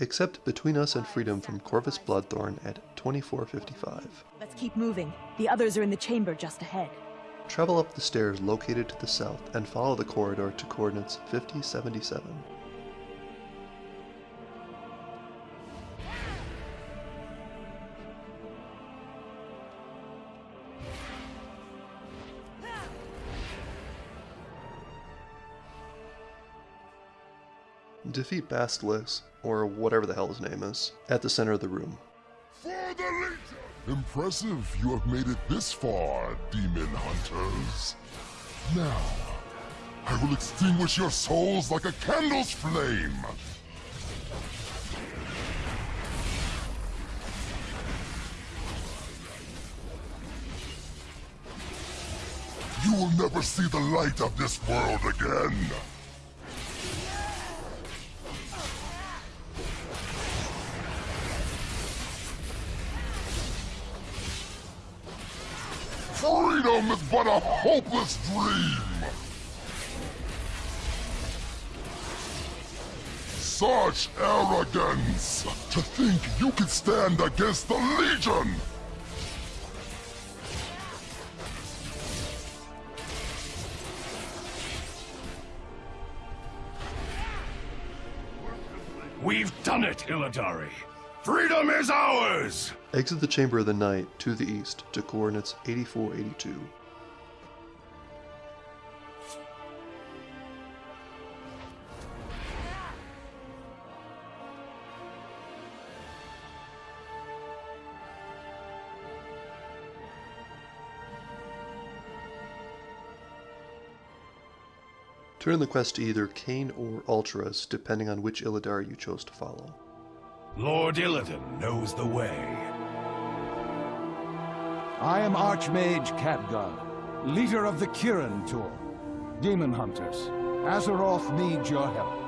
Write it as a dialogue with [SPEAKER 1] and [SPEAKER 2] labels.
[SPEAKER 1] Accept Between Us and Freedom from Kor'vas Bloodthorn at 2455.
[SPEAKER 2] Let's keep moving. The others are in the chamber just ahead.
[SPEAKER 1] Travel up the stairs located to the south and follow the corridor to coordinates 5077. Defeat Basilis, or whatever the hell his name is, at the center of the room.
[SPEAKER 3] For the Legion! Impressive you have made it this far, demon hunters. Now, I will extinguish your souls like a candle's flame! You will never see the light of this world again! Freedom is but a hopeless dream! Such arrogance! To think you could stand against the Legion!
[SPEAKER 4] We've done it, Illidari! Freedom is ours!
[SPEAKER 1] Exit the Chamber of the Night to the east to coordinates 8482. Turn the quest to either Kayn or Altruis, depending on which Illidari you chose to follow.
[SPEAKER 4] Lord Illidan knows the way.
[SPEAKER 5] I am Archmage Khadgar, leader of the Kirin Tor. Demon Hunters, Azeroth needs your help.